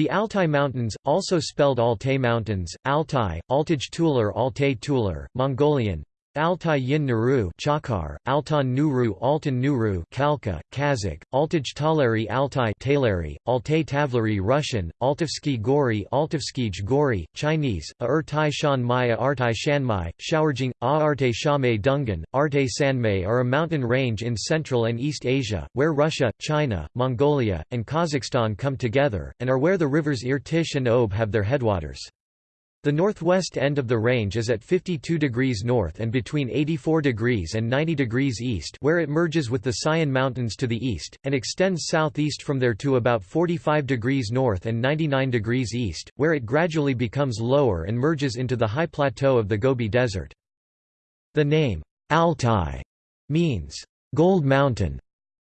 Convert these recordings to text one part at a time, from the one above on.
The Altai Mountains, also spelled Altai Mountains, Altai, Altaj Tular Altai Tular, Mongolian, Altai Yin Nuru Chakar, Altan Nuru Altan Nuru Khalkha, Kazakh, Altaj Taleri Altai Taleri, Altai Russian, Altovsky Gori Altovskij Gori, Chinese, Aertai Shan Maya Artai Shanmai, Xiao'erjing, Aarte Shamei Dungan, Arte Sanmei are a mountain range in Central and East Asia, where Russia, China, Mongolia, and Kazakhstan come together, and are where the rivers Irtysh and Ob have their headwaters. The northwest end of the range is at 52 degrees north and between 84 degrees and 90 degrees east where it merges with the Sayan Mountains to the east, and extends southeast from there to about 45 degrees north and 99 degrees east, where it gradually becomes lower and merges into the high plateau of the Gobi Desert. The name, Altai, means, gold mountain,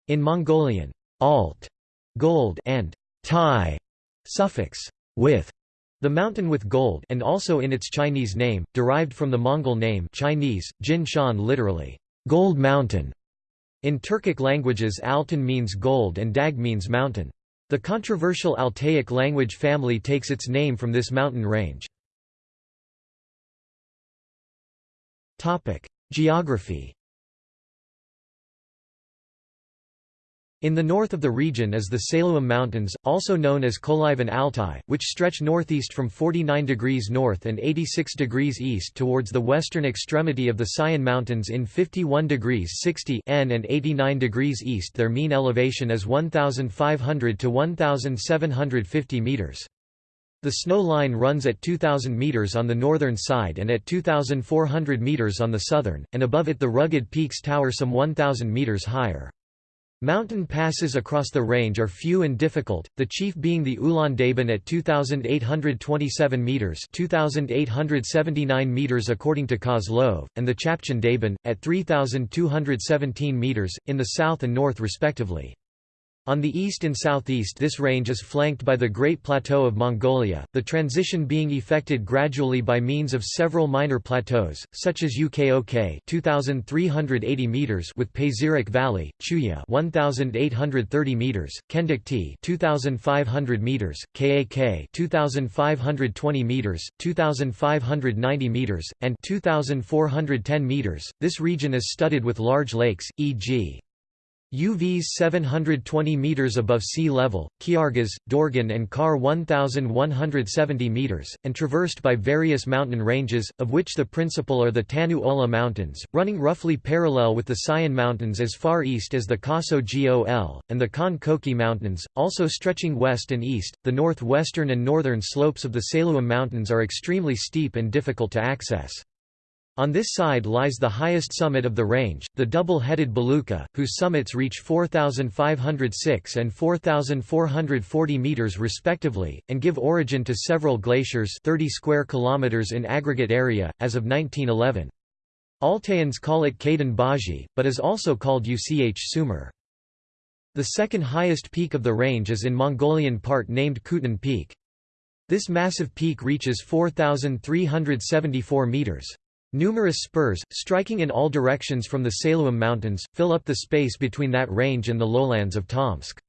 in Mongolian, alt, gold, and tai, suffix, with, the mountain with gold and also in its Chinese name, derived from the Mongol name Chinese, Jin Shan literally, gold mountain. In Turkic languages Altan means gold and Dag means mountain. The controversial Altaic language family takes its name from this mountain range. Geography In the north of the region is the Saloum Mountains, also known as Kolyvan Altai, which stretch northeast from 49 degrees north and 86 degrees east towards the western extremity of the Sayan Mountains in 51 degrees 60 n and 89 degrees east their mean elevation is 1,500 to 1,750 meters. The snow line runs at 2,000 meters on the northern side and at 2,400 meters on the southern, and above it the rugged peaks tower some 1,000 meters higher. Mountain passes across the range are few and difficult, the chief being the Ulan Daban at 2,827 metres 2,879 metres according to Kozlov, and the Chapchan Daban, at 3,217 metres, in the south and north respectively. On the east and southeast this range is flanked by the Great Plateau of Mongolia, the transition being effected gradually by means of several minor plateaus, such as Ukok 2380 meters with Pazyryk Valley, Chuya 1830 meters, Kendikti 2500 meters, Kak 2520 meters, 2590 meters, and 2410 meters. This region is studded with large lakes, e.g. Uvs 720 meters above sea level, Khyargas, Dorgan and Kar 1170 meters, and traversed by various mountain ranges, of which the principal are the Tanu Ola Mountains, running roughly parallel with the Sayan Mountains as far east as the Kaso Gol, and the Khan Koki Mountains, also stretching west and east. The northwestern and northern slopes of the Saloum Mountains are extremely steep and difficult to access. On this side lies the highest summit of the range, the double-headed Belukha, whose summits reach 4,506 and 4,440 meters respectively, and give origin to several glaciers 30 square kilometers in aggregate area, as of 1911. Altaians call it Kaidan Baji, but is also called Uch Sumer. The second highest peak of the range is in Mongolian part named Khutun Peak. This massive peak reaches 4,374 meters. Numerous spurs, striking in all directions from the Saloum Mountains, fill up the space between that range and the lowlands of Tomsk.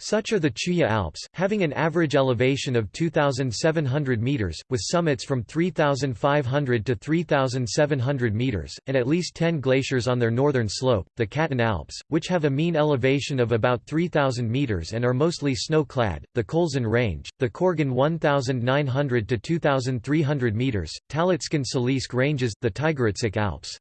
Such are the Chuya Alps, having an average elevation of 2,700 metres, with summits from 3,500 to 3,700 metres, and at least 10 glaciers on their northern slope, the Katun Alps, which have a mean elevation of about 3,000 metres and are mostly snow-clad, the Kholzin Range, the Korgan 1,900 to 2,300 metres, Talitskan-Salisk Ranges, the Tigritsk Alps.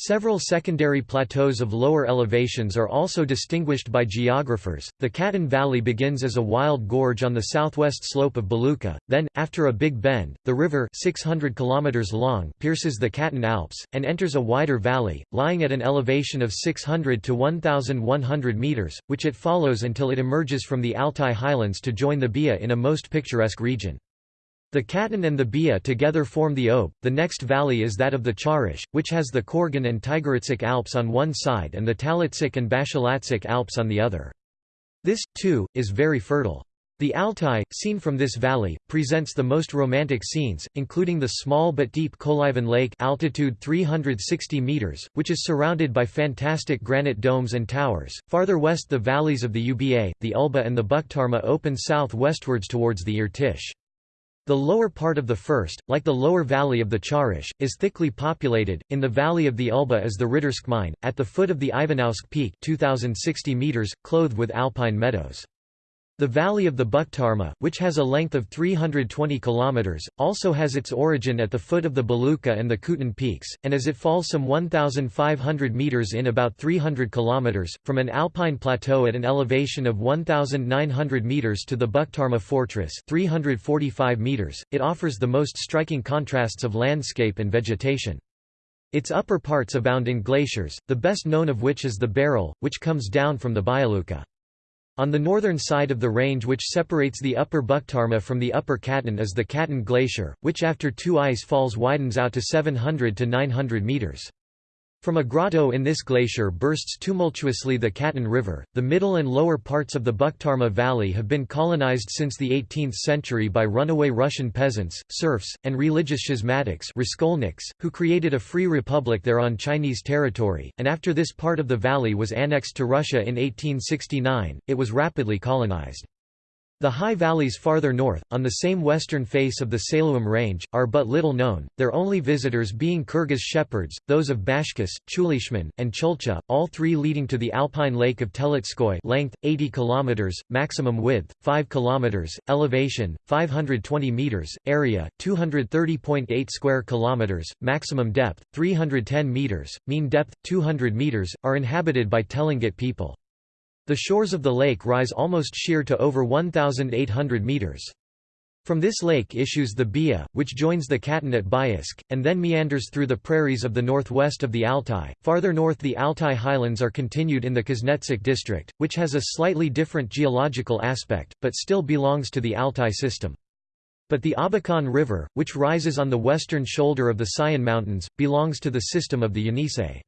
Several secondary plateaus of lower elevations are also distinguished by geographers. The Katun Valley begins as a wild gorge on the southwest slope of Belukha, then, after a big bend, the river 600 km long pierces the Katun Alps, and enters a wider valley, lying at an elevation of 600 to 1,100 metres, which it follows until it emerges from the Altai highlands to join the Bia in a most picturesque region. The Katun and the Bia together form the Ob. The next valley is that of the Charish, which has the Korgan and Tigritsk Alps on one side and the Talitsik and Bashalatzik Alps on the other. This, too, is very fertile. The Altai, seen from this valley, presents the most romantic scenes, including the small but deep Kolyvan Lake altitude 360 meters, which is surrounded by fantastic granite domes and towers. Farther west the valleys of the Uba, the Ulba and the Bukhtarma open south-westwards towards the Irtish. The lower part of the first, like the lower valley of the Charish, is thickly populated. In the valley of the Ulba is the Riddersk mine, at the foot of the Ivanovsk Peak 2060 meters, clothed with alpine meadows. The valley of the Bukhtarma, which has a length of 320 km, also has its origin at the foot of the Belukha and the Khutun peaks, and as it falls some 1,500 meters in about 300 km, from an alpine plateau at an elevation of 1,900 meters to the Bukhtarma fortress 345 meters, it offers the most striking contrasts of landscape and vegetation. Its upper parts abound in glaciers, the best known of which is the Berel, which comes down from the Byalukha. On the northern side of the range which separates the upper Bukhtarma from the upper Katun is the Katun Glacier, which after two ice falls widens out to 700 to 900 meters. From a grotto in this glacier bursts tumultuously the Katun River. The middle and lower parts of the Bukhtarma Valley have been colonized since the 18th century by runaway Russian peasants, serfs, and religious schismatics who created a free republic there on Chinese territory, and after this part of the valley was annexed to Russia in 1869, it was rapidly colonized. The high valleys farther north, on the same western face of the Saloum Range, are but little known, their only visitors being Kyrgyz shepherds, those of Bashkis, Chulyshman, and Chulcha, all three leading to the alpine lake of Teletskoye length, 80 km, maximum width, 5 km, elevation, 520 m, area, 230.8 square kilometers, maximum depth, 310 m, mean depth, 200 m, are inhabited by Telengit people. The shores of the lake rise almost sheer to over 1,800 meters. From this lake issues the Bia, which joins the Katun at Biysk, and then meanders through the prairies of the northwest of the Altai. Farther north the Altai highlands are continued in the Kuznetsk district, which has a slightly different geological aspect, but still belongs to the Altai system. But the Abakan River, which rises on the western shoulder of the Sayan Mountains, belongs to the system of the Yenisei.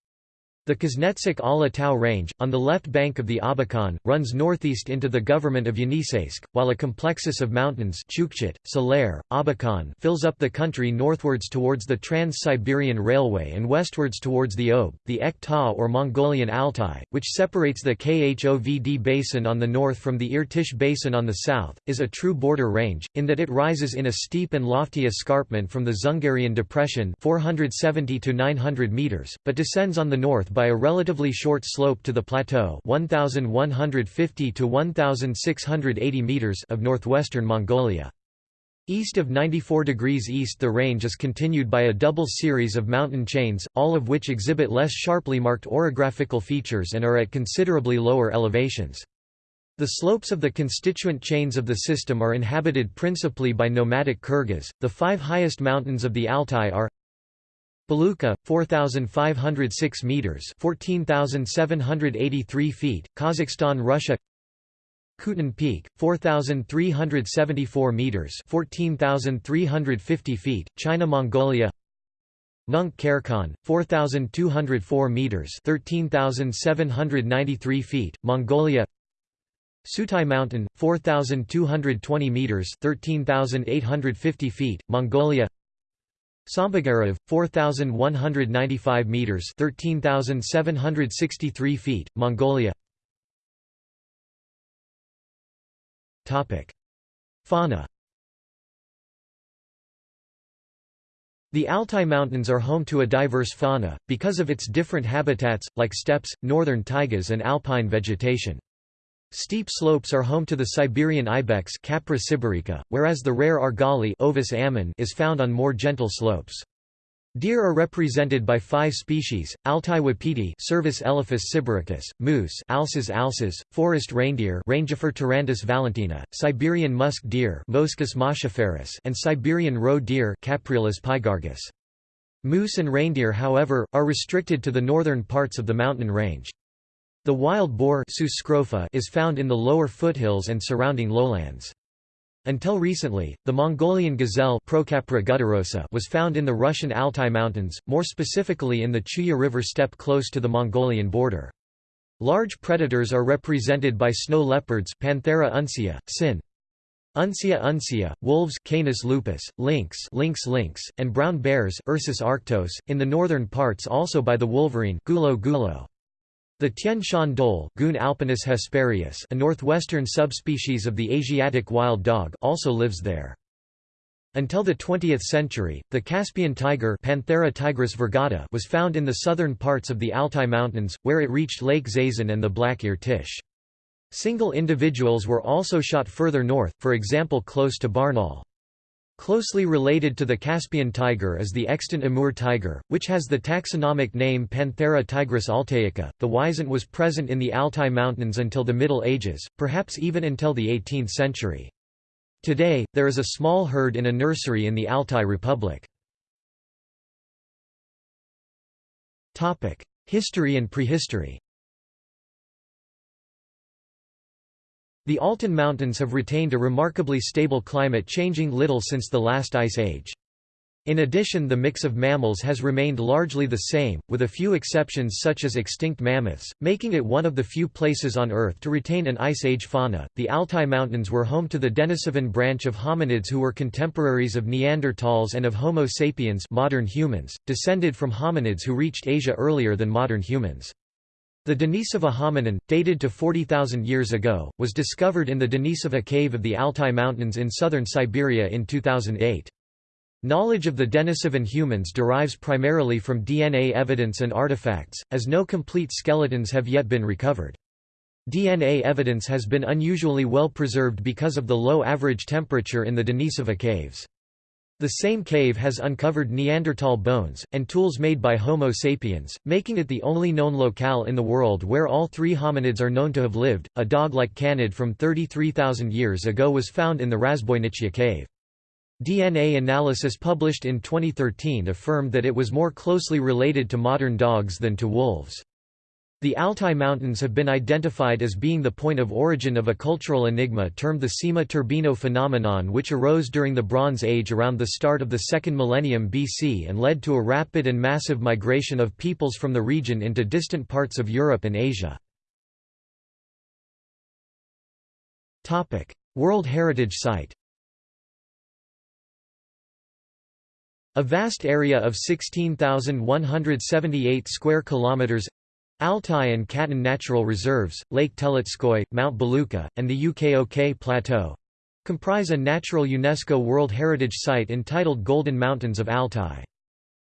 The Kuznetsk Ala Tau range, on the left bank of the Abakan, runs northeast into the government of Yeniseisk, while a complexus of mountains Chukchit, Salair, Abakan fills up the country northwards towards the Trans-Siberian Railway and westwards towards the Ob, the Ek Ta or Mongolian Altai, which separates the Khovd basin on the north from the Irtish basin on the south, is a true border range, in that it rises in a steep and lofty escarpment from the Dzungarian Depression 470 to 900 meters, but descends on the north by a relatively short slope to the plateau 1150 to 1680 meters of northwestern Mongolia. East of 94 degrees east the range is continued by a double series of mountain chains, all of which exhibit less sharply marked orographical features and are at considerably lower elevations. The slopes of the constituent chains of the system are inhabited principally by nomadic Kyrgyz. The five highest mountains of the Altai are Belukha, 4,506 meters (14,783 feet), Kazakhstan, Russia. Khutun Peak, 4,374 meters (14,350 feet), China, Mongolia. Nunk Kerkon, 4,204 meters (13,793 feet), Mongolia. Sutai Mountain, 4,220 meters (13,850 feet), Mongolia. Sambagarav, 4,195 meters (13,763 feet), Mongolia. Topic: Fauna. The Altai Mountains are home to a diverse fauna, because of its different habitats, like steppes, northern taigas and alpine vegetation. Steep slopes are home to the Siberian ibex Capra sibirica, whereas the rare argali Ovis ammon is found on more gentle slopes. Deer are represented by five species: Altai wapiti, Cervus elaphus sibiricus; moose, Alces alces; forest reindeer, Rangifer tarandus valentinae; Siberian musk deer, Moschus moschiferus; and Siberian roe deer, Capreolus pygargus. Moose and reindeer, however, are restricted to the northern parts of the mountain range. The wild boar is found in the lower foothills and surrounding lowlands. Until recently, the Mongolian gazelle was found in the Russian Altai Mountains, more specifically in the Chuya River steppe close to the Mongolian border. Large predators are represented by snow leopards Panthera uncia, sin. Uncia uncia, wolves Canis lupus, lynx lynx lynx, and brown bears Ursus arctos, in the northern parts also by the wolverine Gulo gulo. The Tian Shan dhole Cuon alpinus hesperius a northwestern subspecies of the Asiatic wild dog also lives there. Until the 20th century, the Caspian tiger Panthera tigris virgata was found in the southern parts of the Altai Mountains, where it reached Lake Zaysan and the Black Irtysh. Single individuals were also shot further north, for example close to Barnaul. Closely related to the Caspian tiger is the extant Amur tiger, which has the taxonomic name Panthera tigris altaica. The wisent was present in the Altai Mountains until the Middle Ages, perhaps even until the 18th century. Today, there is a small herd in a nursery in the Altai Republic. History and prehistory The Altai Mountains have retained a remarkably stable climate changing little since the last ice age. In addition the mix of mammals has remained largely the same, with a few exceptions such as extinct mammoths, making it one of the few places on Earth to retain an Ice Age fauna. The Altai Mountains were home to the Denisovan branch of hominids who were contemporaries of Neanderthals and of Homo sapiens modern humans, descended from hominids who reached Asia earlier than modern humans. The Denisova hominin, dated to 40,000 years ago, was discovered in the Denisova cave of the Altai Mountains in southern Siberia in 2008. Knowledge of the Denisovan humans derives primarily from DNA evidence and artifacts, as no complete skeletons have yet been recovered. DNA evidence has been unusually well preserved because of the low average temperature in the Denisova caves. The same cave has uncovered Neanderthal bones, and tools made by Homo sapiens, making it the only known locale in the world where all three hominids are known to have lived. A dog like canid from 33,000 years ago was found in the Razboinichya cave. DNA analysis published in 2013 affirmed that it was more closely related to modern dogs than to wolves. The Altai Mountains have been identified as being the point of origin of a cultural enigma termed the Seima-Turbino phenomenon which arose during the Bronze Age around the start of the second millennium BC and led to a rapid and massive migration of peoples from the region into distant parts of Europe and Asia. World Heritage Site A vast area of 16,178 square kilometers Altai and Katun Natural Reserves, Lake Teletskoye, Mount Belukha, and the Ukok Plateau comprise a natural UNESCO World Heritage Site entitled Golden Mountains of Altai.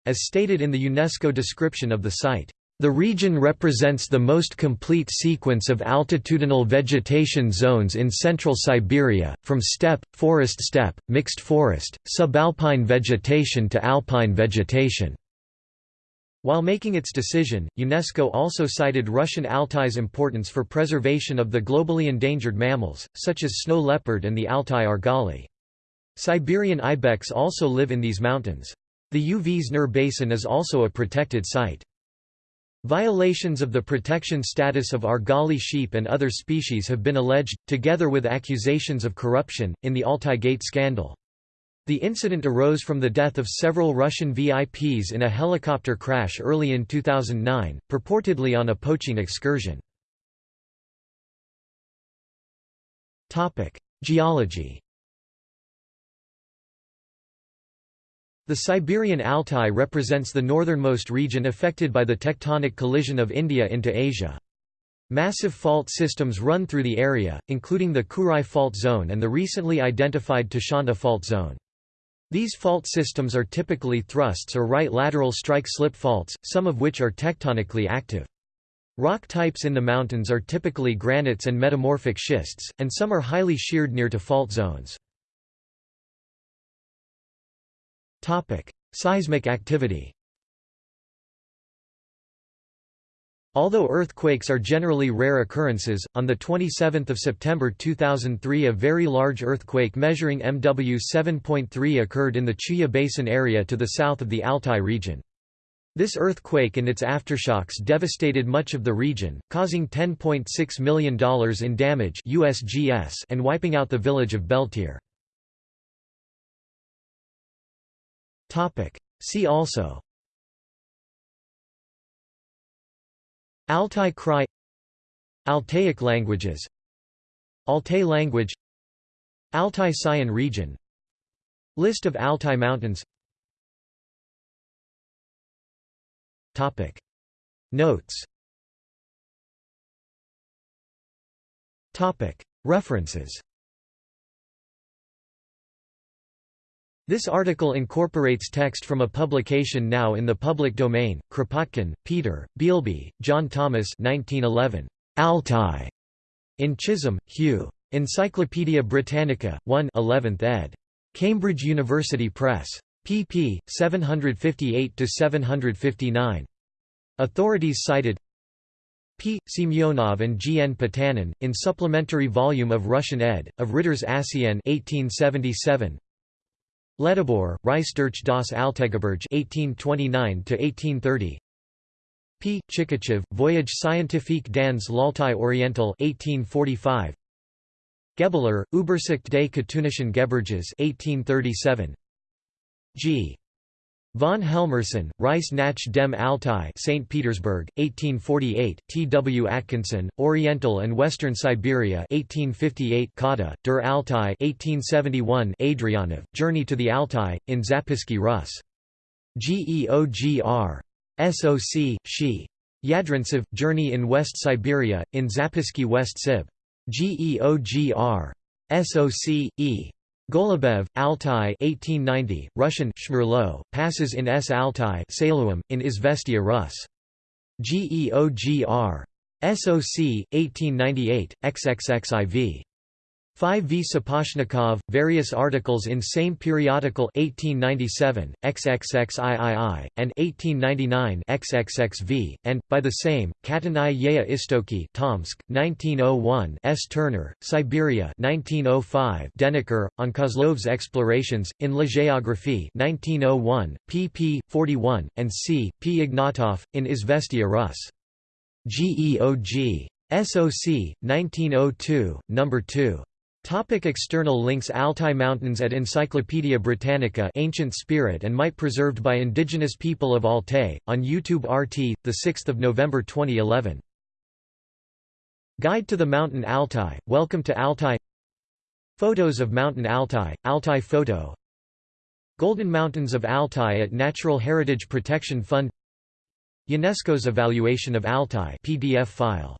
As stated in the UNESCO description of the site, the region represents the most complete sequence of altitudinal vegetation zones in central Siberia, from steppe, forest steppe, mixed forest, subalpine vegetation to alpine vegetation. While making its decision, UNESCO also cited Russian Altai's importance for preservation of the globally endangered mammals, such as snow leopard and the Altai argali. Siberian ibex also live in these mountains. The Uvs Basin is also a protected site. Violations of the protection status of argali sheep and other species have been alleged, together with accusations of corruption, in the Altai Gate scandal. The incident arose from the death of several Russian VIPs in a helicopter crash early in 2009, purportedly on a poaching excursion. Geology The Siberian Altai represents the northernmost region affected by the tectonic collision of India into Asia. Massive fault systems run through the area, including the Kurai Fault Zone and the recently identified Tashanta Fault Zone. These fault systems are typically thrusts or right lateral strike-slip faults, some of which are tectonically active. Rock types in the mountains are typically granites and metamorphic schists, and some are highly sheared near to fault zones. Seismic activity Although earthquakes are generally rare occurrences, on 27 September 2003 a very large earthquake measuring MW 7.3 occurred in the Chuya Basin area to the south of the Altai region. This earthquake and its aftershocks devastated much of the region, causing $10.6 million in damage USGS and wiping out the village of Beltir. See also Altai Krai Altaic languages Altai language Altai Sayan region List of Altai Mountains Topic. Notes Topic. References This article incorporates text from a publication now in the public domain, Kropotkin, Peter, Bealby, John Thomas 1911. Altai. In Chisholm, Hugh. Encyclopædia Britannica, 1 11th ed. Cambridge University Press. pp. 758–759. Authorities cited P. Semyonov and G. N. Potanin, in supplementary volume of Russian ed., of Ritter's Asien 1877, Ledebour, Reisdurch das Altaigebirge 1829–1830 P. Chikachev, Voyage scientifique dans l'Altai Oriental 1845 Gebeler, Übersicht des Katunischen Gebirges 1837 G. Von Helmersen, Reis nach dem Altai St. Petersburg, 1848, T. W. Atkinson, Oriental and Western Siberia 1858 Kata, Der Altai 1871 Adrianov, Journey to the Altai, in Zapisky Rus. GEOGR. SOC, She. Yadrintsev, Journey in West Siberia, in Zapisky West Sib. GEOGR. SOC, E. Golubev, Altai 1890, Russian Shmerlo, passes in S. Altai Saluim, in Izvestia Rus. GEOGR. SOC, 1898, XXXIV. 5 V. Sapozhnikov, various articles in same periodical 1897, XXXIII, and 1899 XXXV, and, by the same, Katanai Yea Istoki Tomsk, 1901 S. Turner, Siberia 1905 Deniker, on Kozlov's explorations, in La Géographie 1901, pp. 41, and c. P. Ignatov, in Izvestia Rus. GEOG. SOC, 1902, No. 2. Topic external links Altai Mountains at Encyclopædia Britannica Ancient Spirit and Might preserved by indigenous people of Altai, on YouTube RT, 6 November 2011. Guide to the Mountain Altai, Welcome to Altai. Photos of Mountain Altai, Altai Photo. Golden Mountains of Altai at Natural Heritage Protection Fund. UNESCO's Evaluation of Altai PDF file